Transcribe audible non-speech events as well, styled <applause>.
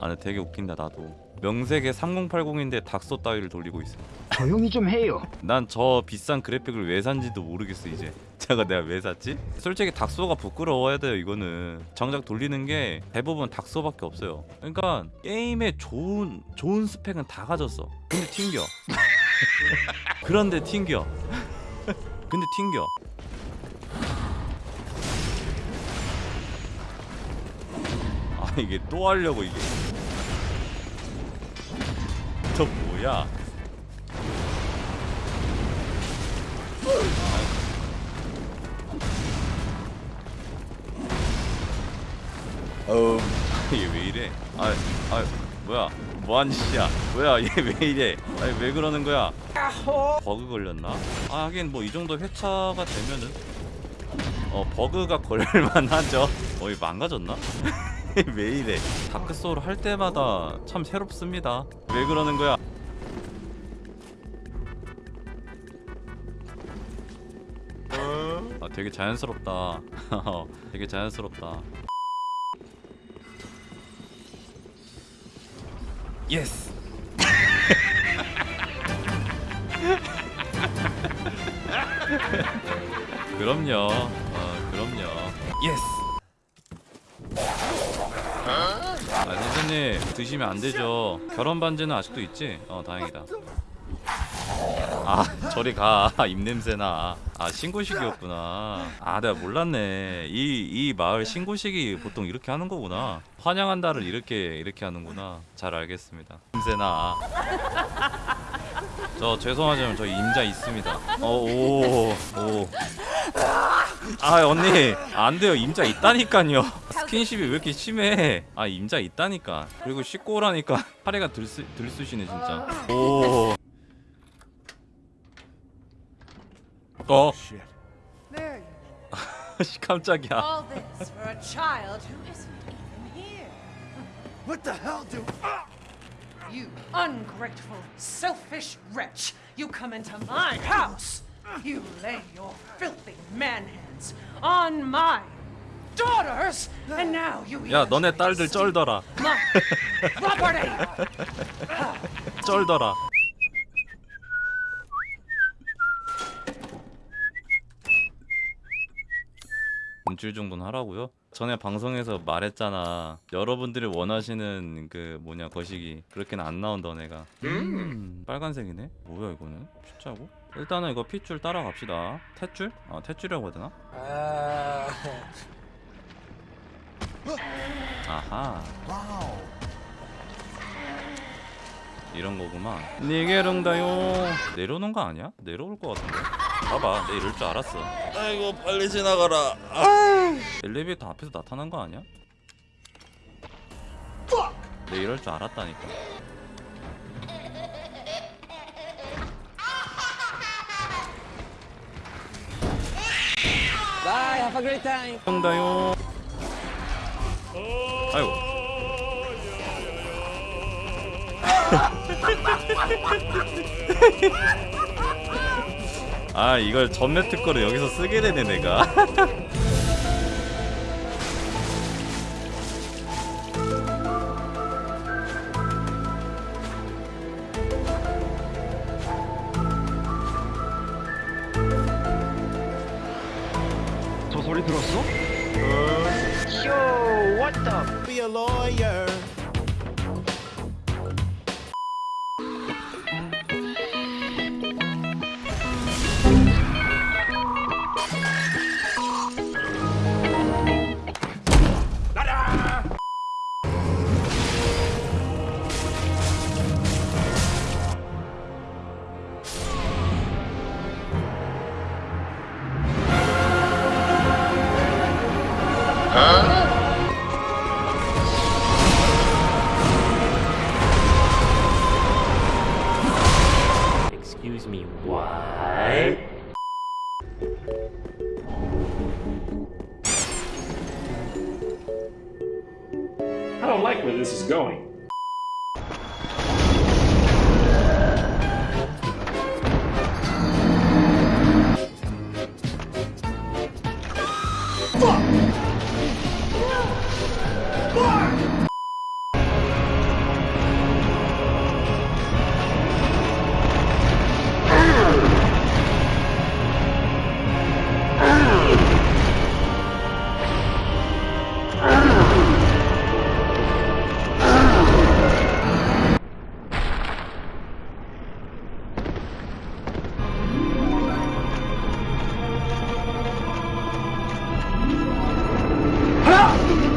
아 근데 되게 웃긴다 나도. 명색에 3080인데 닥소 따위를 돌리고 있어. 조용히 좀 해요. 난 저 비싼 그래픽을 왜 산지도 모르겠어 이제. <laughs> 제가 내가 왜 샀지? 솔직히 닥소가 부끄러워야 돼요 이거는. 정작 돌리는 게 대부분 닥소밖에 없어요. 그러니까 게임에 좋은 좋은 스펙은 다 가졌어. 근데 튕겨. <laughs> 그런데 튕겨. <laughs> 근데 튕겨. 아 이게 또 하려고 이게 저 뭐야 어, 이게 왜 이래? 아, 아, 뭐야? 뭐하는 짓이야? 뭐야? 얘 왜 이래? 아니 왜 그러는 거야? 버그 걸렸나? 아 하긴 뭐 이 정도 회차가 되면은 어 버그가 걸릴만하죠. 어이 망가졌나? <laughs> 왜 이래? 다크 소울 할 때마다 참 새롭습니다. 왜 그러는 거야? 아 되게 자연스럽다. <laughs> 되게 자연스럽다. yes. <laughs> 그럼요. 어, 그럼요. yes. 아, 선생님 드시면 안 되죠. 결혼 반지는 아직도 있지? 어, 다행이다. 아, 저리 가. <laughs> 입 냄새나. 아, 신고식이었구나. 아, 내가 몰랐네. 이 이 마을 신고식이 보통 이렇게 하는 거구나. 환영한다를 이렇게 이렇게 하는구나. 잘 알겠습니다. 냄새나. 저 죄송하지만 저 임자 있습니다. 어, 오, 오. 아 언니 안 돼요 임자 있다니까요. 스킨십이 왜 이렇게 심해? 아 임자 있다니까. 그리고 씻고 오라니까 파리가 들쑤 들쑤시네 진짜. 오. 어, 깜짝이야. What the hell, dude? You ungrateful, selfish wretch. You come into my house. You lay your filthy man hands on my daughters, and now you 야 너네 딸들 쩔더라. property. <laughs> 쩔더라. 일주일 정도는 하라고요? 전에 방송에서 말했잖아. 여러분들이 원하시는 그 뭐냐 거시기 그렇게는 안 나온다 내가. 음, 빨간색이네. 뭐야 이거는? 숫자고? 일단은 이거 핏줄 따라갑시다. 탯줄? 아 탯줄이라고 해야 되나? 아 하. 이런 거구만. 니게릉다요. 내려오는 거 아니야? 내려올 거 같은데. 봐봐, 내 이럴 줄 알았어. 아이고 빨리 지나가라. 엘리베이터 앞에서 나타난 거 아니야? 내 이럴 줄 알았다니까. Bye, have a great time. 아이고. <laughs> 아 이걸 전매 특허를 여기서 쓰게 되네 내가 저 소리 들었어? 쇼, what the? Be a lawyer. Excuse me, what? I don't like where this is going. 了。